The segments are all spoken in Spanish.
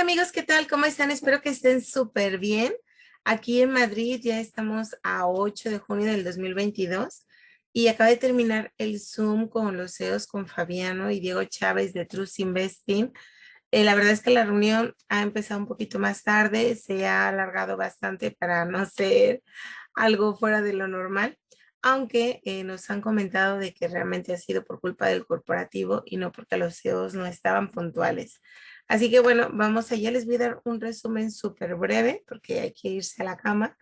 Hola amigos, ¿qué tal? ¿Cómo están? Espero que estén súper bien. Aquí en Madrid ya estamos a 8 de junio del 2022 y acaba de terminar el Zoom con los CEOs con Fabiano y Diego Chávez de Trust Investing. Eh, la verdad es que la reunión ha empezado un poquito más tarde, se ha alargado bastante para no ser algo fuera de lo normal, aunque eh, nos han comentado de que realmente ha sido por culpa del corporativo y no porque los CEOs no estaban puntuales. Así que bueno, vamos allá. Les voy a dar un resumen súper breve porque hay que irse a la cama.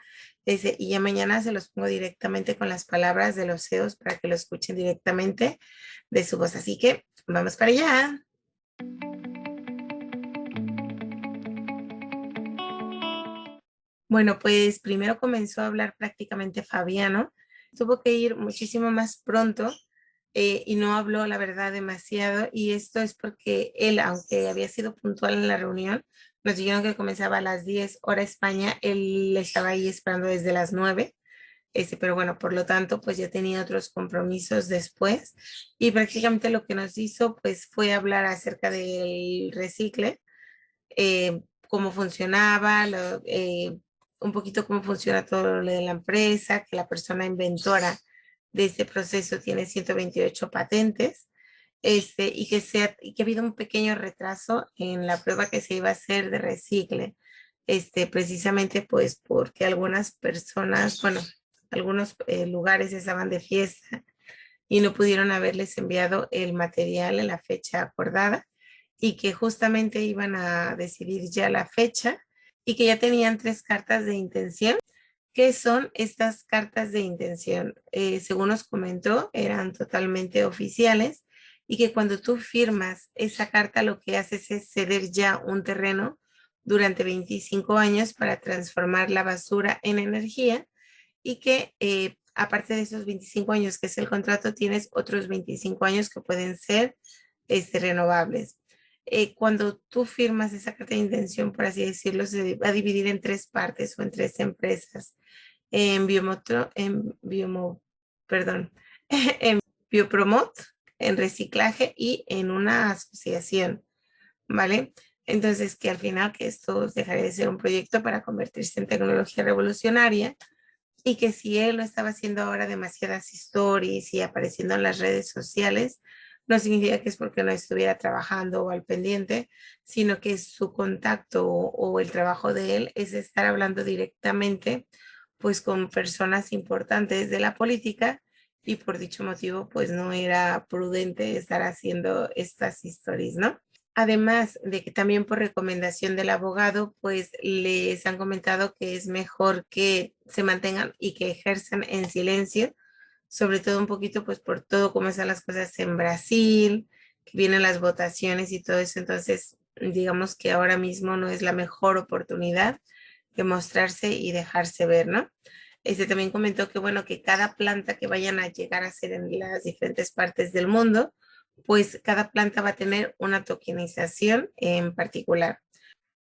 y ya mañana se los pongo directamente con las palabras de los CEOs para que lo escuchen directamente de su voz. Así que vamos para allá. Bueno, pues primero comenzó a hablar prácticamente Fabiano. Tuvo que ir muchísimo más pronto eh, y no habló la verdad demasiado y esto es porque él, aunque había sido puntual en la reunión, nos dijeron que comenzaba a las 10 hora España, él estaba ahí esperando desde las 9, este, pero bueno, por lo tanto, pues ya tenía otros compromisos después y prácticamente lo que nos hizo pues fue hablar acerca del recicle, eh, cómo funcionaba, eh, un poquito cómo funciona todo lo de la empresa, que la persona inventora de este proceso tiene 128 patentes este, y, que sea, y que ha habido un pequeño retraso en la prueba que se iba a hacer de recicle, este, precisamente pues porque algunas personas, bueno, algunos eh, lugares estaban de fiesta y no pudieron haberles enviado el material en la fecha acordada y que justamente iban a decidir ya la fecha y que ya tenían tres cartas de intención ¿Qué son estas cartas de intención? Eh, según nos comentó, eran totalmente oficiales y que cuando tú firmas esa carta lo que haces es ceder ya un terreno durante 25 años para transformar la basura en energía y que eh, aparte de esos 25 años que es el contrato, tienes otros 25 años que pueden ser este, renovables. Eh, cuando tú firmas esa carta de intención, por así decirlo, se va a dividir en tres partes o en tres empresas. En Biomotro, en Biomo, perdón, en Biopromot, en reciclaje y en una asociación, ¿vale? Entonces, que al final que esto dejaría de ser un proyecto para convertirse en tecnología revolucionaria y que si él lo estaba haciendo ahora demasiadas stories y apareciendo en las redes sociales, no significa que es porque no estuviera trabajando o al pendiente, sino que su contacto o, el trabajo de él es estar hablando directamente pues con personas importantes de la política y por dicho motivo pues no era prudente estar haciendo estas historias, ¿no? Además de que también por recomendación del abogado, pues les han comentado que es mejor que se mantengan y que ejerzan en silencio sobre todo un poquito pues por todo cómo están las cosas en Brasil, que vienen las votaciones y todo eso, entonces digamos que ahora mismo no es la mejor oportunidad de mostrarse y dejarse ver, ¿no? Este también comentó que bueno, que cada planta que vayan a llegar a ser en las diferentes partes del mundo, pues cada planta va a tener una tokenización en particular.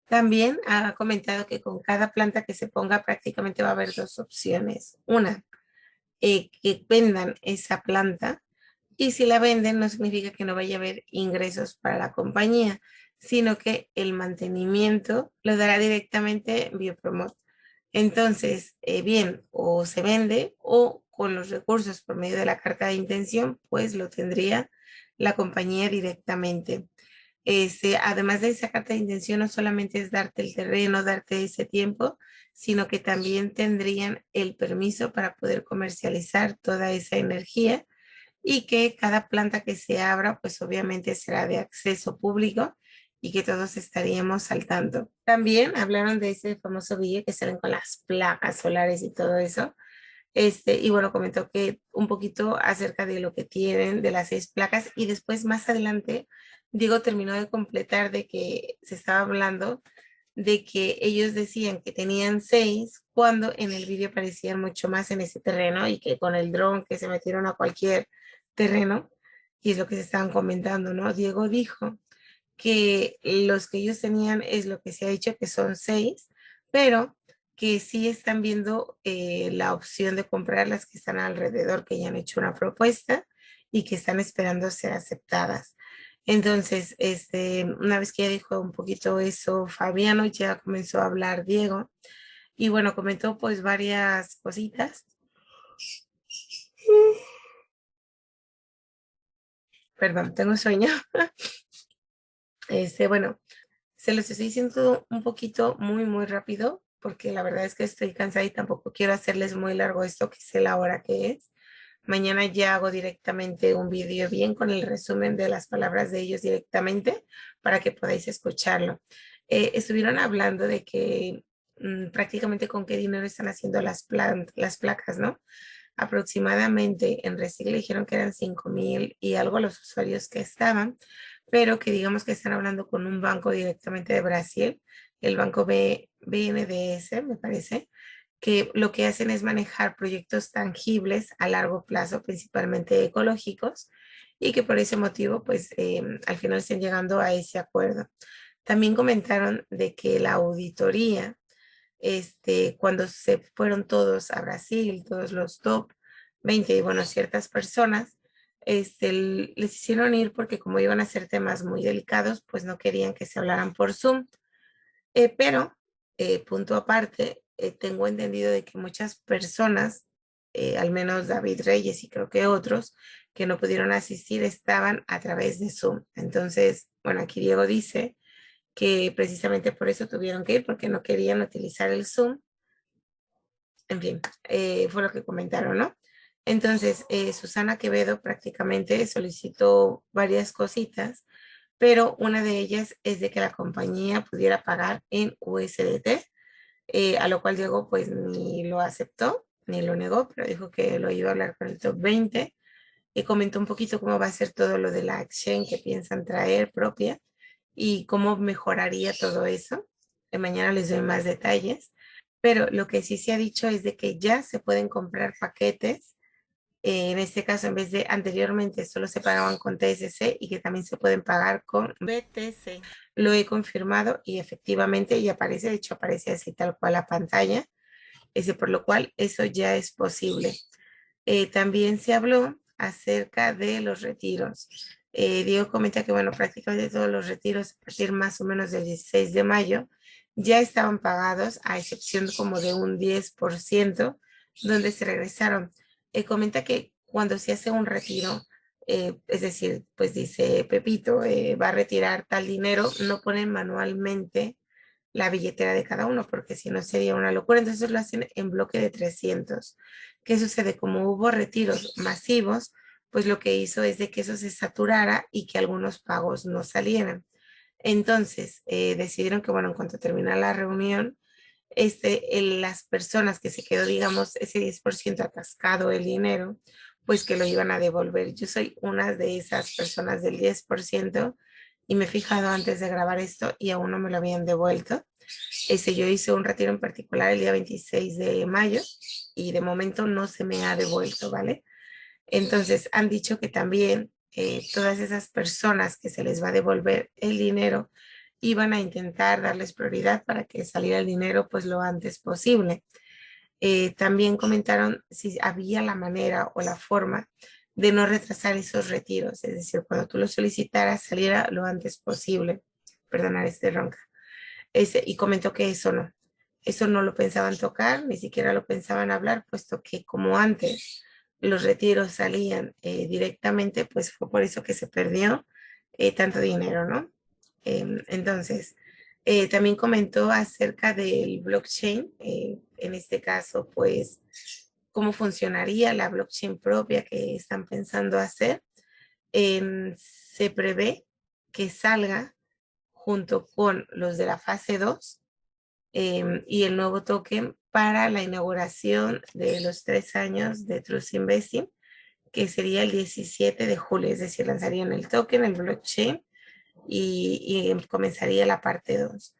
También ha comentado que con cada planta que se ponga prácticamente va a haber dos opciones. Una, eh, que vendan esa planta y si la venden no significa que no vaya a haber ingresos para la compañía, sino que el mantenimiento lo dará directamente Biopromot. Entonces, eh, bien, o se vende o con los recursos por medio de la carta de intención, pues lo tendría la compañía directamente. Este, además de esa carta de intención, no solamente es darte el terreno, darte ese tiempo, sino que también tendrían el permiso para poder comercializar toda esa energía y que cada planta que se abra, pues obviamente será de acceso público y que todos estaríamos al tanto. También hablaron de ese famoso vídeo que salen con las placas solares y todo eso. Este, y bueno, comentó que un poquito acerca de lo que tienen de las seis placas y después más adelante Diego terminó de completar de que se estaba hablando de que ellos decían que tenían seis cuando en el vídeo aparecían mucho más en ese terreno y que con el dron que se metieron a cualquier terreno y es lo que se estaban comentando, ¿no? Diego dijo que los que ellos tenían es lo que se ha dicho que son seis, pero que sí están viendo eh, la opción de comprar las que están alrededor, que ya han hecho una propuesta y que están esperando ser aceptadas. Entonces, este, una vez que ya dijo un poquito eso Fabiano, ya comenzó a hablar Diego. Y bueno, comentó pues varias cositas. Perdón, tengo sueño. Este, bueno, se los estoy diciendo un poquito muy, muy rápido, porque la verdad es que estoy cansada y tampoco quiero hacerles muy largo esto, que sé la hora que es. Mañana ya hago directamente un vídeo bien con el resumen de las palabras de ellos directamente para que podáis escucharlo. Eh, estuvieron hablando de que mm, prácticamente con qué dinero están haciendo las, las placas, ¿no? Aproximadamente en Recicle dijeron que eran 5 mil y algo los usuarios que estaban, pero que digamos que están hablando con un banco directamente de Brasil, el banco B, BNDS, me parece, que lo que hacen es manejar proyectos tangibles a largo plazo, principalmente ecológicos, y que por ese motivo, pues, em, al final estén llegando a ese acuerdo. También comentaron de que la auditoría, este, cuando se fueron todos a Brasil, todos los top 20, y bueno, ciertas personas, este, les hicieron ir porque como iban a ser temas muy delicados, pues no querían que se hablaran por Zoom. Eh, pero, eh, punto aparte, eh, tengo entendido de que muchas personas, al menos David Reyes y creo que otros, que no pudieron asistir estaban a través de Zoom. Entonces, bueno, aquí Diego dice que precisamente por eso tuvieron que ir, porque no querían utilizar el Zoom. En fin, fue lo que comentaron, ¿no? Entonces, Susana Quevedo prácticamente solicitó varias cositas, pero una de ellas es de que la compañía pudiera pagar en USDT, eh, a lo cual Diego pues ni lo aceptó, ni lo negó, pero dijo que lo iba a hablar con el top 20 y comentó un poquito cómo va a ser todo lo de la acción que piensan traer propia y cómo mejoraría todo eso. De mañana les doy más detalles, pero lo que sí se ha dicho es de que ya se pueden comprar paquetes eh, en este caso, en vez de anteriormente solo se pagaban con TSC y que también se pueden pagar con BTC. Lo he confirmado y efectivamente ya aparece, de hecho aparece así tal cual la pantalla, ese, por lo cual eso ya es posible. Eh, también se habló acerca de los retiros. Eh, Diego comenta que, bueno, prácticamente todos los retiros a partir más o menos del 16 de mayo ya estaban pagados, a excepción como de un 10%, donde se regresaron. Eh, comenta que cuando se hace un retiro, eh, es decir, pues dice Pepito, eh, va a retirar tal dinero, no ponen manualmente la billetera de cada uno, porque si no sería una locura. Entonces lo hacen en bloque de 300. ¿Qué sucede? Como hubo retiros masivos, pues lo que hizo es de que eso se saturara y que algunos pagos no salieran. Entonces decidieron que, bueno, en cuanto termina la reunión, este, las personas que se quedó, digamos, ese 10% atascado el dinero, pues que lo iban a devolver. Yo soy una de esas personas del 10% y me he fijado antes de grabar esto y aún no me lo habían devuelto. Ese, yo hice un retiro en particular el día 26 de mayo y de momento no se me ha devuelto, ¿vale? Entonces han dicho que también eh, todas esas personas que se les va a devolver el dinero iban a intentar darles prioridad para que saliera el dinero pues lo antes posible. Eh, también comentaron si había la manera o la forma de no retrasar esos retiros, es decir, cuando tú lo solicitaras saliera lo antes posible. Perdonar este ronca. Y comentó que eso no, eso no lo pensaban tocar, ni siquiera lo pensaban hablar, puesto que como antes los retiros salían eh, directamente, pues fue por eso que se perdió eh, tanto dinero, ¿no? Em, entonces, eh, también comentó acerca del blockchain, eh, en este caso, pues, cómo funcionaría la blockchain propia que están pensando hacer. Em, se prevé que salga junto con los de la fase 2 em, y el nuevo token para la inauguración de los tres años de Trust Investing, que sería el 17 de julio, es decir, lanzarían el token, el blockchain, y, comenzaría la parte 2.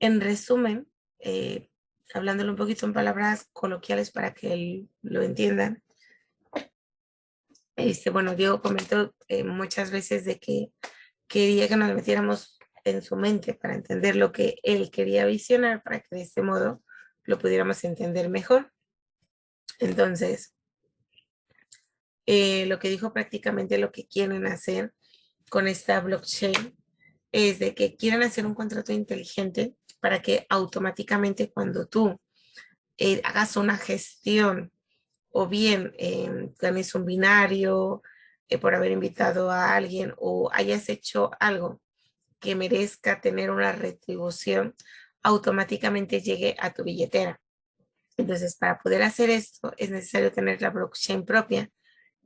En resumen, eh, hablándolo un poquito en palabras coloquiales para que lo entiendan, este, bueno, Diego comentó eh, muchas veces de que quería que nos metiéramos en su mente para entender lo que él quería visionar para que de este modo lo pudiéramos entender mejor. Entonces, eh, lo que dijo prácticamente lo que quieren hacer con esta blockchain es de que quieren hacer un contrato inteligente para que automáticamente cuando tú eh, hagas una gestión o bien eh, ganes un binario eh, por haber invitado a alguien o hayas hecho algo que merezca tener una retribución, automáticamente llegue a tu billetera. Entonces, para poder hacer esto es necesario tener la blockchain propia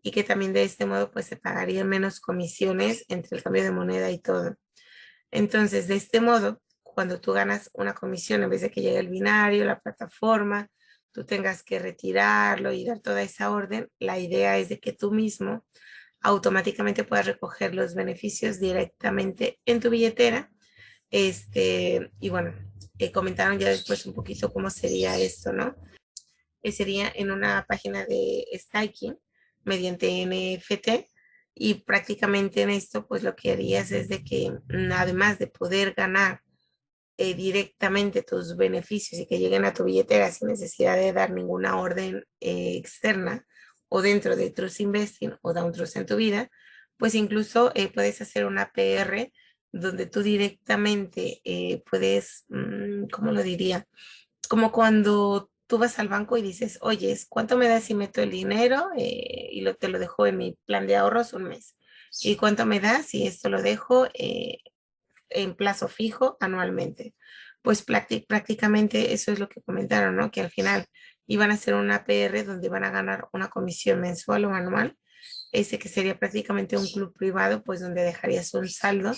y que también de este modo pues se pagarían menos comisiones entre el cambio de moneda y todo. Entonces, de este modo, cuando tú ganas una comisión, en vez de que llegue el binario, la plataforma, tú tengas que retirarlo y dar toda esa orden, la idea es de que tú mismo automáticamente puedas recoger los beneficios directamente en tu billetera. Este, y bueno, eh, comentaron ya después un poquito cómo sería esto, ¿no? Eh, sería en una página de staking mediante NFT y prácticamente en esto pues lo que harías es de que mm, además de poder ganar eh, directamente tus beneficios y que lleguen a tu billetera sin necesidad de dar ninguna orden eh, externa o dentro de Trust Investing o Down Trust en tu vida, pues incluso eh, puedes hacer una PR donde tú directamente puedes, mm, ¿cómo lo diría? Como cuando tú vas al banco y dices, oye, ¿cuánto me das si meto el dinero y lo, te lo dejo en mi plan de ahorros un mes? ¿Y cuánto me das si esto lo dejo en plazo fijo anualmente. Pues prácticamente eso es lo que comentaron, ¿no? Que al final iban a hacer una PR donde van a ganar una comisión mensual o anual, ese que sería prácticamente un club privado, pues donde dejarías un saldo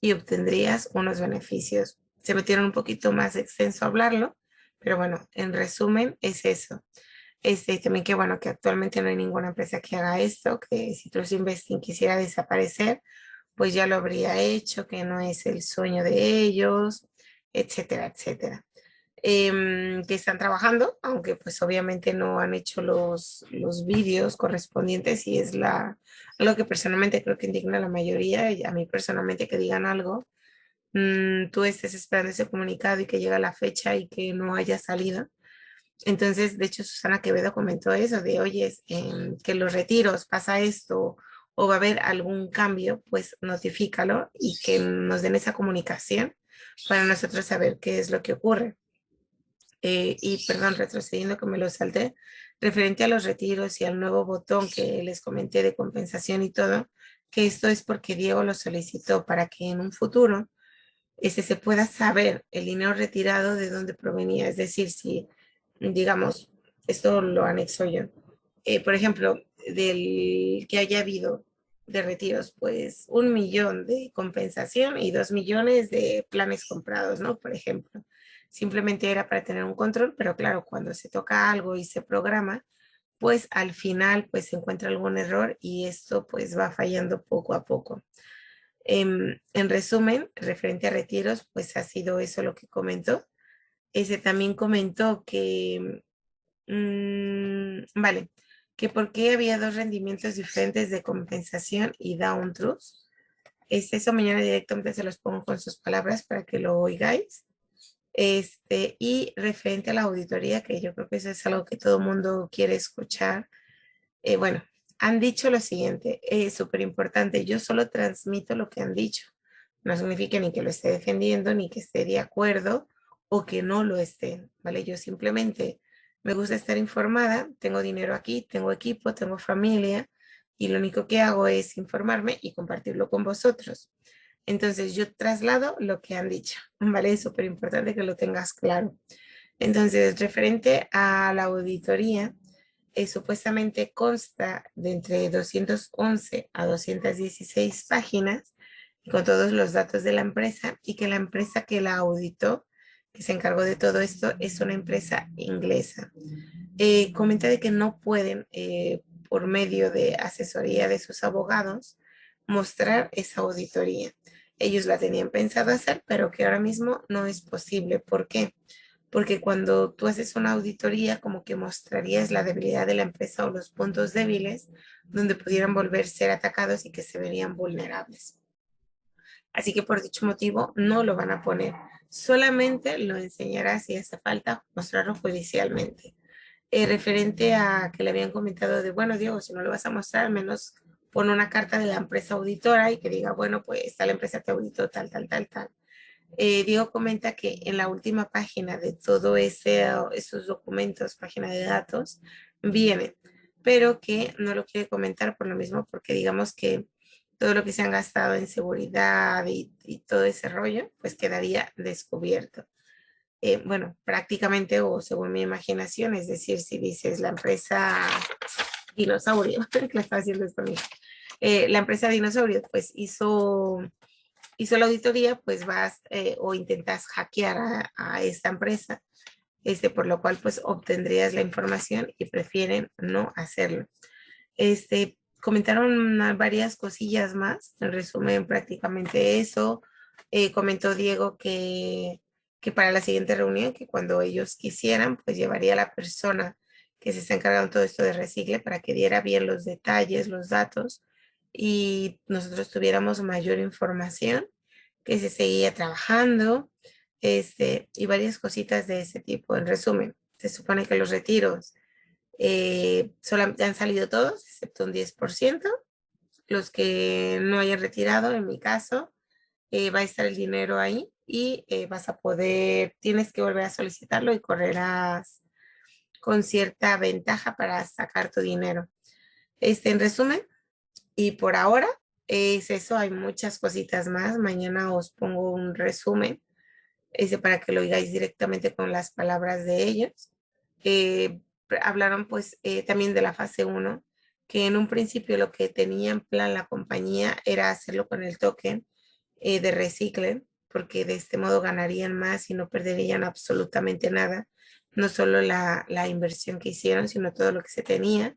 y obtendrías unos beneficios. Se metieron un poquito más extenso a hablarlo, pero bueno, en resumen es eso. Este, también que bueno, que actualmente no hay ninguna empresa que haga esto, que si Trust Investing quisiera desaparecer, pues ya lo habría hecho, que no es el sueño de ellos, etcétera, etcétera. Em, que están trabajando, aunque pues obviamente no han hecho los, los vídeos correspondientes y es la, lo que personalmente creo que indigna a la mayoría, y a mí personalmente que digan algo, mm, tú estés esperando ese comunicado y que llega la fecha y que no haya salido. Entonces, de hecho, Susana Quevedo comentó eso de, oye, que los retiros pasa esto, o va a haber algún cambio, pues notifícalo y que nos den esa comunicación para nosotros saber qué es lo que ocurre. Eh, y perdón, retrocediendo que me lo salté, referente a los retiros y al nuevo botón que les comenté de compensación y todo, que esto es porque Diego lo solicitó para que en un futuro ese se pueda saber el dinero retirado de dónde provenía. Es decir, si, digamos, esto lo anexo yo. Eh, por ejemplo, del que haya habido de retiros, pues un millón de compensación y dos millones de planes comprados, ¿no? Por ejemplo, simplemente era para tener un control, pero claro, cuando se toca algo y se programa, pues al final pues se encuentra algún error y esto pues va fallando poco a poco. En, en resumen, referente a retiros, pues ha sido eso lo que comentó. Ese también comentó que, mmm, vale, que por qué había dos rendimientos diferentes de compensación y down truth. Este, eso mañana directamente se los pongo con sus palabras para que lo oigáis. Este, y referente a la auditoría, que yo creo que eso es algo que todo mundo quiere escuchar. Eh, bueno, han dicho lo siguiente, es súper importante, yo solo transmito lo que han dicho. No significa ni que lo esté defendiendo, ni que esté de acuerdo o que no lo esté, ¿vale? Yo simplemente me gusta estar informada, tengo dinero aquí, tengo equipo, tengo familia y lo único que hago es informarme y compartirlo con vosotros. Entonces yo traslado lo que han dicho, ¿vale? Es súper importante que lo tengas claro. Entonces, referente a la auditoría, eh, supuestamente consta de entre 211 a 216 páginas con todos los datos de la empresa y que la empresa que la auditó que se encargó de todo esto, es una empresa inglesa. Eh, comenta de que no pueden, eh, por medio de asesoría de sus abogados, mostrar esa auditoría. Ellos la tenían pensado hacer, pero que ahora mismo no es posible. ¿Por qué? Porque cuando tú haces una auditoría, como que mostrarías la debilidad de la empresa o los puntos débiles donde pudieran volver a ser atacados y que se verían vulnerables. Así que por dicho motivo no lo van a poner solamente lo enseñará si hace falta mostrarlo judicialmente. Eh, referente a que le habían comentado de, bueno, Diego, si no lo vas a mostrar, al menos pone una carta de la empresa auditora y que diga, bueno, pues tal empresa te auditó, tal, tal, tal, tal. Eh, Diego comenta que en la última página de todo ese, esos documentos, página de datos, viene, pero que no lo quiere comentar por lo mismo, porque digamos que todo lo que se han gastado en seguridad y, todo ese rollo, pues quedaría descubierto. Eh, bueno, prácticamente o según mi imaginación, es decir, si dices la empresa dinosaurio, que la está haciendo esto eh, la empresa dinosaurio pues hizo, hizo la auditoría, pues vas eh, o intentas hackear a, esta empresa, este, por lo cual pues obtendrías la información y prefieren no hacerlo. Este, comentaron varias cosillas más, en resumen prácticamente eso. Eh, comentó Diego que, que para la siguiente reunión, que cuando ellos quisieran, pues llevaría a la persona que se está encargando todo esto de recicle para que diera bien los detalles, los datos y nosotros tuviéramos mayor información que se seguía trabajando este, y varias cositas de ese tipo. En resumen, se supone que los retiros eh, solamente han salido todos, excepto un 10%. Los que no hayan retirado, en mi caso, eh, va a estar el dinero ahí y eh, vas a poder, tienes que volver a solicitarlo y correrás con cierta ventaja para sacar tu dinero. Este, en resumen, y por ahora es eso, hay muchas cositas más. Mañana os pongo un resumen ese para que lo oigáis directamente con las palabras de ellos. Eh, hablaron pues eh, también de la fase 1, que en un principio lo que tenía en plan la compañía era hacerlo con el token eh, de Recicle, porque de este modo ganarían más y no perderían absolutamente nada, no solo la, la inversión que hicieron, sino todo lo que se tenía.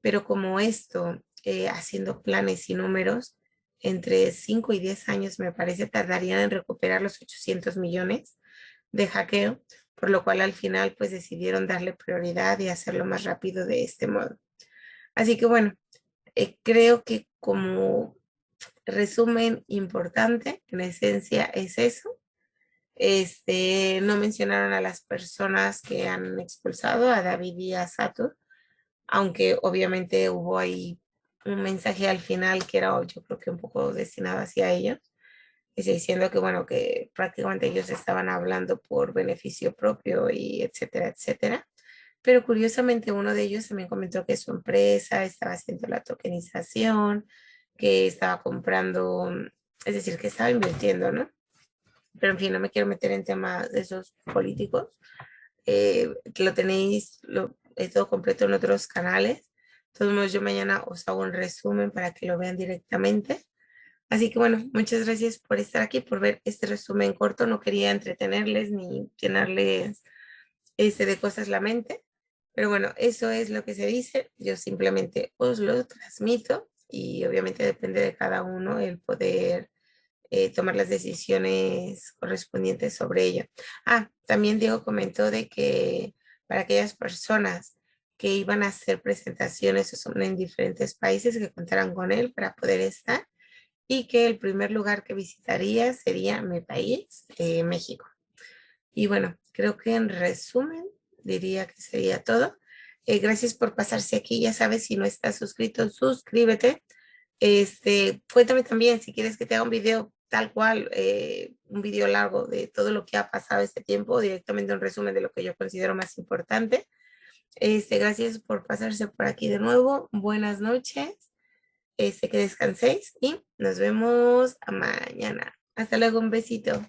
Pero como esto, haciendo planes y números, entre 5 y 10 años me parece tardarían en recuperar los 800 millones de hackeo, por lo cual al final pues decidieron darle prioridad y hacerlo más rápido de este modo. Así que bueno, eh, creo que como resumen importante, en esencia es eso. Este, no mencionaron a las personas que han expulsado, a David y a Sato, aunque obviamente hubo ahí un mensaje al final que era yo creo que un poco destinado hacia ellos, diciendo que bueno, que prácticamente ellos estaban hablando por beneficio propio y etcétera, etcétera. Pero curiosamente uno de ellos también comentó que su empresa estaba haciendo la tokenización, que estaba comprando, es decir, que estaba invirtiendo, ¿no? Pero en fin, no me quiero meter en temas de esos políticos, eh, que lo tenéis lo, todo completo en otros canales modos, yo mañana os hago un resumen para que lo vean directamente. Así que bueno, muchas gracias por estar aquí, por ver este resumen corto. No quería entretenerles ni llenarles este de cosas la mente. Pero bueno, eso es lo que se dice. Yo simplemente os lo transmito y obviamente depende de cada uno el poder eh, tomar las decisiones correspondientes sobre ello. Ah, también Diego comentó de que para aquellas personas que iban a hacer presentaciones en diferentes países que contaran con él para poder estar y que el primer lugar que visitaría sería mi país, eh, México. Y bueno, creo que en resumen diría que sería todo. Eh, gracias por pasarse aquí. Ya sabes, si no estás suscrito, suscríbete. Este, cuéntame también si quieres que te haga un video tal cual, eh, un video largo de todo lo que ha pasado este tiempo, directamente un resumen de lo que yo considero más importante. Este, gracias por pasarse por aquí de nuevo. Buenas noches. Este, que descanséis y nos vemos mañana. Hasta luego, un besito.